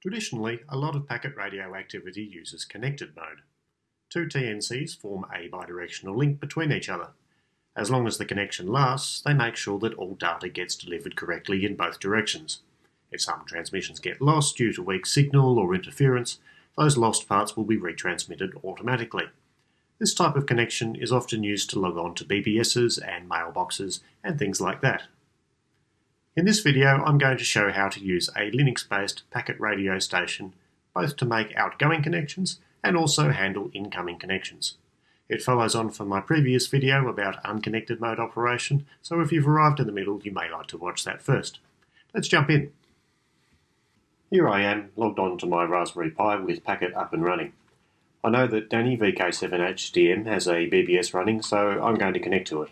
Traditionally, a lot of packet radio activity uses connected mode. Two TNCs form a bidirectional link between each other. As long as the connection lasts, they make sure that all data gets delivered correctly in both directions. If some transmissions get lost due to weak signal or interference, those lost parts will be retransmitted automatically. This type of connection is often used to log on to BBSs and mailboxes and things like that. In this video I'm going to show how to use a Linux-based packet radio station both to make outgoing connections and also handle incoming connections. It follows on from my previous video about unconnected mode operation, so if you've arrived in the middle you may like to watch that first. Let's jump in. Here I am logged on to my Raspberry Pi with Packet up and running. I know that Danny VK7HDM has a BBS running so I'm going to connect to it.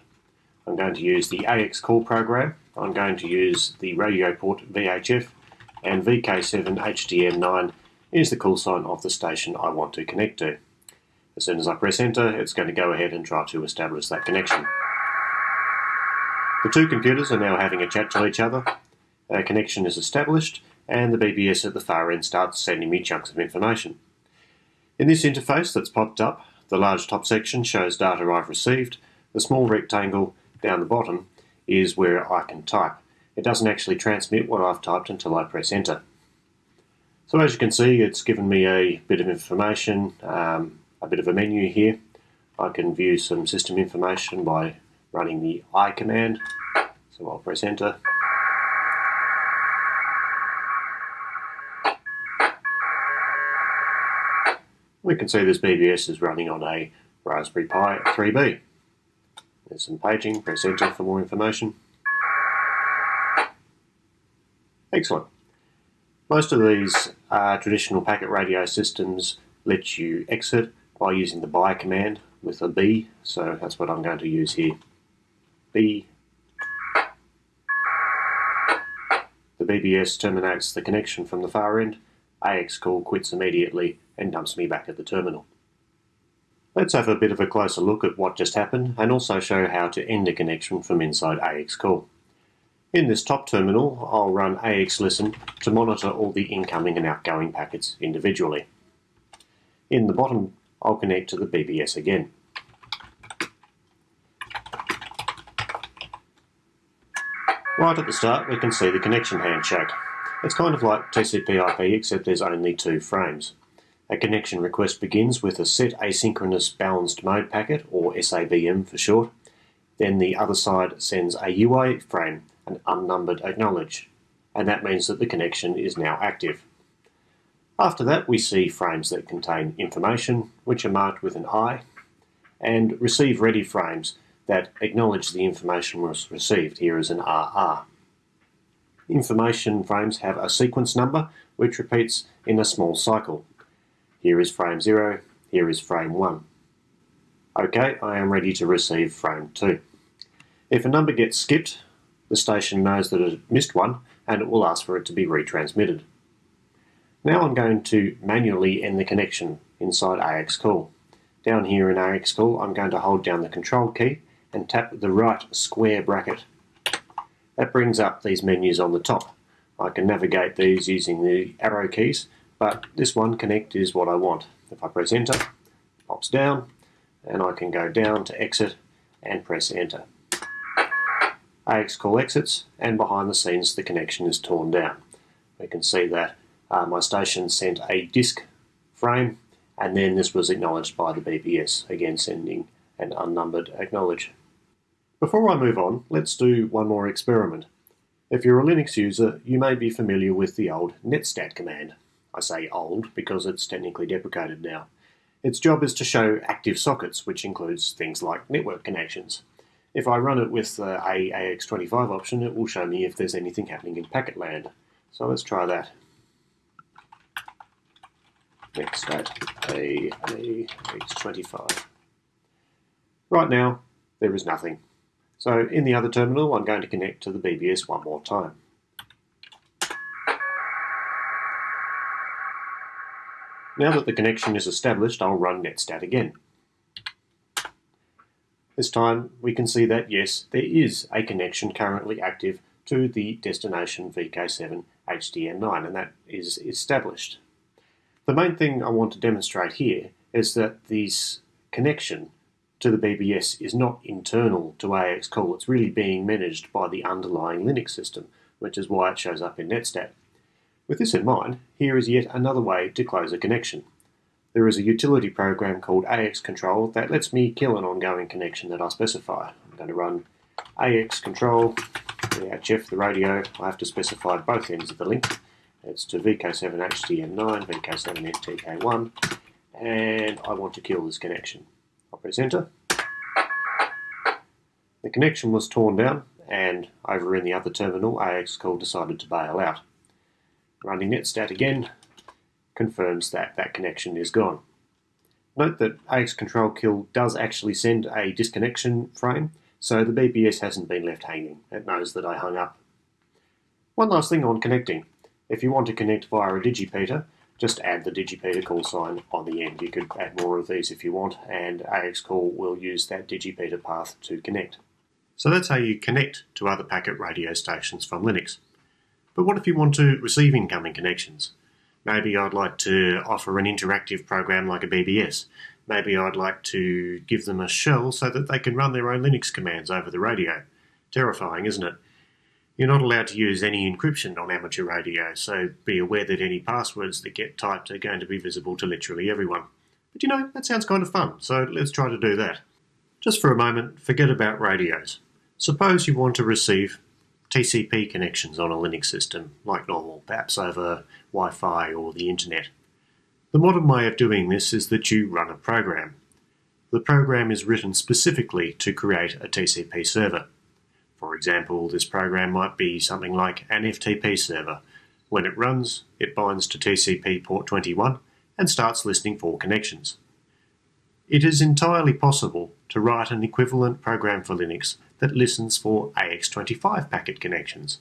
I'm going to use the AX call program I'm going to use the radio port VHF and VK7HDM9 is the call sign of the station I want to connect to. As soon as I press enter, it's going to go ahead and try to establish that connection. The two computers are now having a chat to each other. A connection is established and the BBS at the far end starts sending me chunks of information. In this interface that's popped up, the large top section shows data I've received, the small rectangle down the bottom is where I can type. It doesn't actually transmit what I've typed until I press enter. So as you can see, it's given me a bit of information, um, a bit of a menu here. I can view some system information by running the I command. So I'll press enter. We can see this BBS is running on a Raspberry Pi 3B. There's some paging, press enter for more information. Excellent. Most of these uh, traditional packet radio systems let you exit bye using the by command with a B, so that's what I'm going to use here. B. The BBS terminates the connection from the far end, AX call quits immediately and dumps me back at the terminal. Let's have a bit of a closer look at what just happened and also show how to end a connection from inside AX Call. In this top terminal, I'll run AX Listen to monitor all the incoming and outgoing packets individually. In the bottom, I'll connect to the BBS again. Right at the start, we can see the connection handshake. It's kind of like TCP/IP except there's only two frames. A connection request begins with a set asynchronous balanced mode packet, or SABM for short. Then the other side sends a UA frame, an unnumbered acknowledge, and that means that the connection is now active. After that, we see frames that contain information, which are marked with an I, and receive ready frames that acknowledge the information was received. Here is an RR. Information frames have a sequence number, which repeats in a small cycle. Here is frame 0, here is frame 1. Okay, I am ready to receive frame 2. If a number gets skipped, the station knows that it missed one and it will ask for it to be retransmitted. Now I'm going to manually end the connection inside AXCall. Down here in AXCall I'm going to hold down the control key and tap the right square bracket. That brings up these menus on the top. I can navigate these using the arrow keys but this one connect is what I want. If I press enter, it pops down, and I can go down to exit and press enter. AX call exits, and behind the scenes the connection is torn down. We can see that uh, my station sent a DISC frame, and then this was acknowledged by the BBS, again sending an unnumbered acknowledge. Before I move on, let's do one more experiment. If you're a Linux user, you may be familiar with the old netstat command. I say old because it's technically deprecated now. Its job is to show active sockets, which includes things like network connections. If I run it with uh, the AAX25 option, it will show me if there's anything happening in packet land. So let's try that. Netstat AAX25. Right now, there is nothing. So in the other terminal, I'm going to connect to the BBS one more time. Now that the connection is established, I'll run netstat again. This time we can see that yes, there is a connection currently active to the destination VK7 HDN9, and that is established. The main thing I want to demonstrate here is that this connection to the BBS is not internal to AXCall, it's really being managed by the underlying Linux system, which is why it shows up in Netstat. With this in mind, here is yet another way to close a connection. There is a utility program called AXControl that lets me kill an ongoing connection that I specify. I'm going to run AXControl, the HF, the radio, I have to specify both ends of the link it's to VK7HDN9, VK7NTK1, and I want to kill this connection. I'll press enter. The connection was torn down, and over in the other terminal, AXCall decided to bail out. Running netstat again confirms that that connection is gone. Note that AXControl kill does actually send a disconnection frame, so the BBS hasn't been left hanging. It knows that I hung up. One last thing on connecting. If you want to connect via a digipeater, just add the digipeater call sign on the end. You could add more of these if you want, and AXCall will use that digipeater path to connect. So that's how you connect to other packet radio stations from Linux. But what if you want to receive incoming connections? Maybe I'd like to offer an interactive program like a BBS. Maybe I'd like to give them a shell so that they can run their own Linux commands over the radio. Terrifying, isn't it? You're not allowed to use any encryption on amateur radio, so be aware that any passwords that get typed are going to be visible to literally everyone. But you know, that sounds kind of fun, so let's try to do that. Just for a moment, forget about radios. Suppose you want to receive TCP connections on a Linux system, like normal, perhaps over Wi Fi or the internet. The modern way of doing this is that you run a program. The program is written specifically to create a TCP server. For example, this program might be something like an FTP server. When it runs, it binds to TCP port 21 and starts listening for connections. It is entirely possible to write an equivalent program for Linux that listens for AX25 packet connections.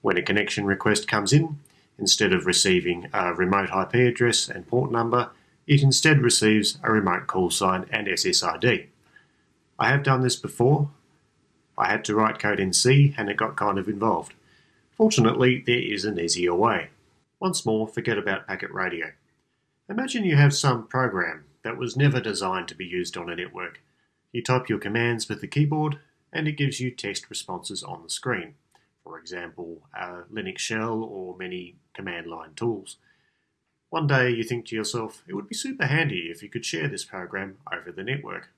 When a connection request comes in, instead of receiving a remote IP address and port number, it instead receives a remote call sign and SSID. I have done this before I had to write code in C and it got kind of involved. Fortunately, there is an easier way. Once more, forget about packet radio. Imagine you have some program that was never designed to be used on a network. You type your commands with the keyboard and it gives you text responses on the screen. For example, a Linux shell or many command line tools. One day you think to yourself, it would be super handy if you could share this program over the network.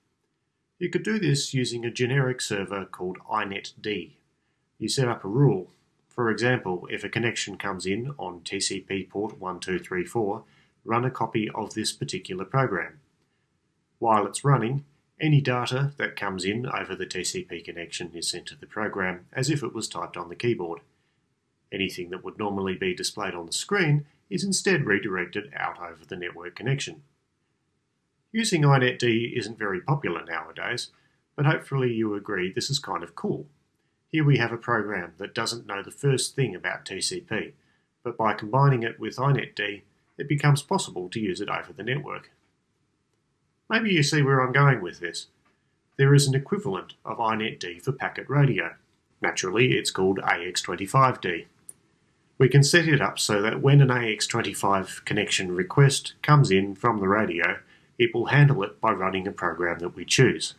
You could do this using a generic server called inetd. You set up a rule. For example, if a connection comes in on TCP port 1234, run a copy of this particular program. While it's running, any data that comes in over the TCP connection is sent to the program as if it was typed on the keyboard. Anything that would normally be displayed on the screen is instead redirected out over the network connection. Using inetd isn't very popular nowadays, but hopefully you agree this is kind of cool. Here we have a program that doesn't know the first thing about TCP, but by combining it with inetd, it becomes possible to use it over the network. Maybe you see where I'm going with this. There is an equivalent of inetd for packet radio. Naturally, it's called AX25D. We can set it up so that when an AX25 connection request comes in from the radio, it will handle it by running a program that we choose.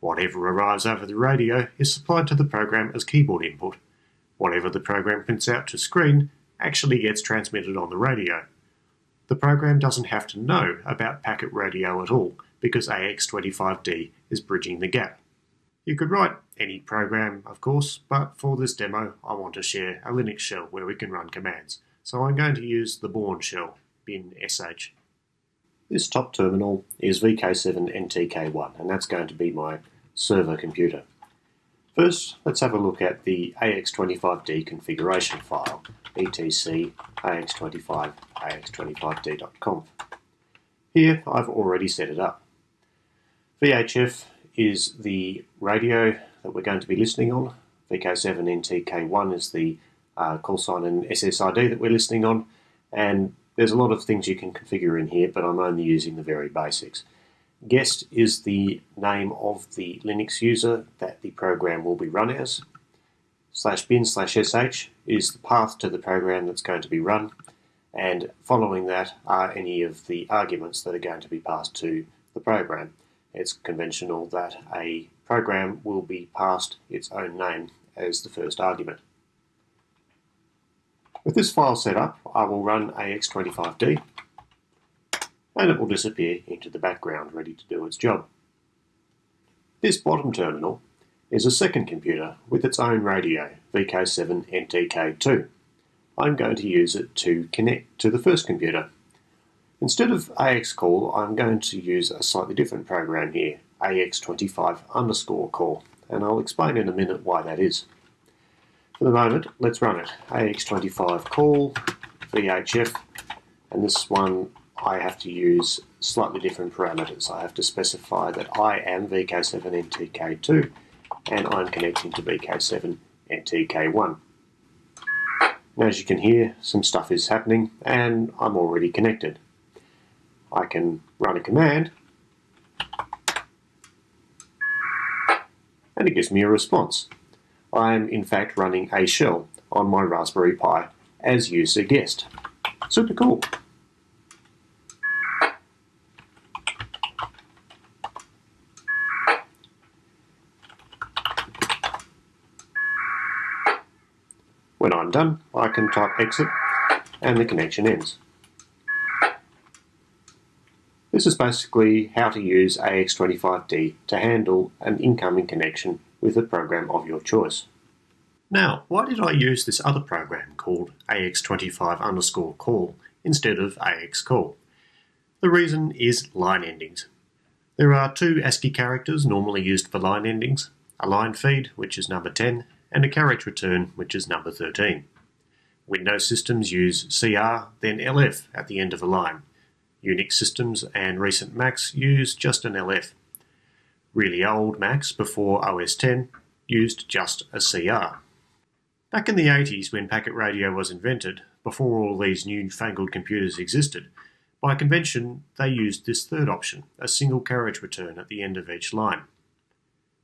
Whatever arrives over the radio is supplied to the program as keyboard input. Whatever the program prints out to screen actually gets transmitted on the radio. The program doesn't have to know about packet radio at all because AX25D is bridging the gap. You could write any program, of course, but for this demo I want to share a Linux shell where we can run commands. So I'm going to use the Bourne shell, bin sh. This top terminal is VK7NTK1 and that's going to be my server computer. First, let's have a look at the AX25D configuration file, etc ax25 ax25d.conf. Here I've already set it up. VHF is the radio that we're going to be listening on. VK7NTK1 is the uh, call sign and SSID that we're listening on, and there's a lot of things you can configure in here, but I'm only using the very basics. Guest is the name of the Linux user that the program will be run as. slash bin slash sh is the path to the program that's going to be run, and following that are any of the arguments that are going to be passed to the program. It's conventional that a program will be passed its own name as the first argument. With this file set up, I will run AX25D and it will disappear into the background ready to do its job. This bottom terminal is a second computer with its own radio, VK7NTK2. I'm going to use it to connect to the first computer. Instead of AXCall, I'm going to use a slightly different program here, AX25 underscore call, and I'll explain in a minute why that is. For the moment, let's run it. AX25 call, VHF, and this one I have to use slightly different parameters. I have to specify that I am VK7NTK2 and I'm connecting to VK7NTK1. Now as you can hear, some stuff is happening and I'm already connected. I can run a command and it gives me a response. I am in fact running a shell on my Raspberry Pi as user guest. Super cool. When I'm done, I can type exit and the connection ends. This is basically how to use AX25D to handle an incoming connection with a program of your choice. Now, why did I use this other program called AX25 underscore call instead of AXCall? The reason is line endings. There are two ASCII characters normally used for line endings, a line feed, which is number 10, and a carriage return, which is number 13. Windows systems use CR, then LF at the end of a line. Unix systems and recent Macs use just an LF. Really old Macs before OS 10 used just a CR. Back in the 80s when packet radio was invented, before all these newfangled computers existed, by convention they used this third option, a single carriage return at the end of each line.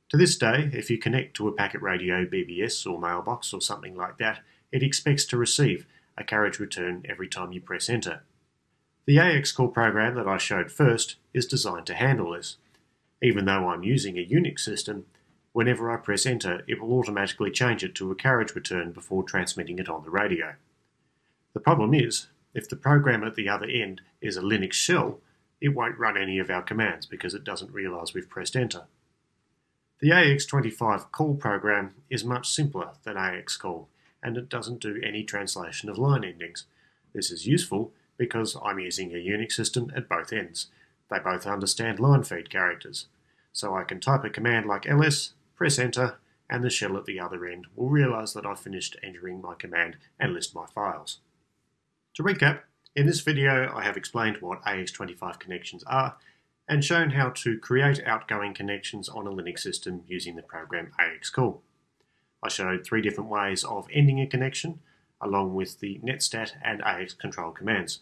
To this day, if you connect to a packet radio BBS or mailbox or something like that, it expects to receive a carriage return every time you press enter. The AX call program that I showed first is designed to handle this. Even though I'm using a Unix system, whenever I press enter, it will automatically change it to a carriage return before transmitting it on the radio. The problem is, if the program at the other end is a Linux shell, it won't run any of our commands because it doesn't realize we've pressed enter. The AX25 call program is much simpler than AX call and it doesn't do any translation of line endings. This is useful because I'm using a Unix system at both ends. They both understand line feed characters. So I can type a command like ls, press enter, and the shell at the other end will realize that I've finished entering my command and list my files. To recap, in this video I have explained what AX25 connections are and shown how to create outgoing connections on a Linux system using the program AXCall. I showed three different ways of ending a connection, along with the netstat and AX control commands.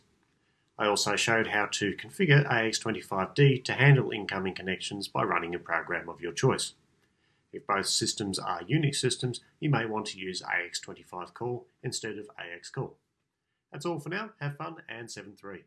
I also showed how to configure AX25D to handle incoming connections by running a program of your choice. If both systems are Unix systems, you may want to use AX25 call instead of AXCall. That's all for now. Have fun and 7.3.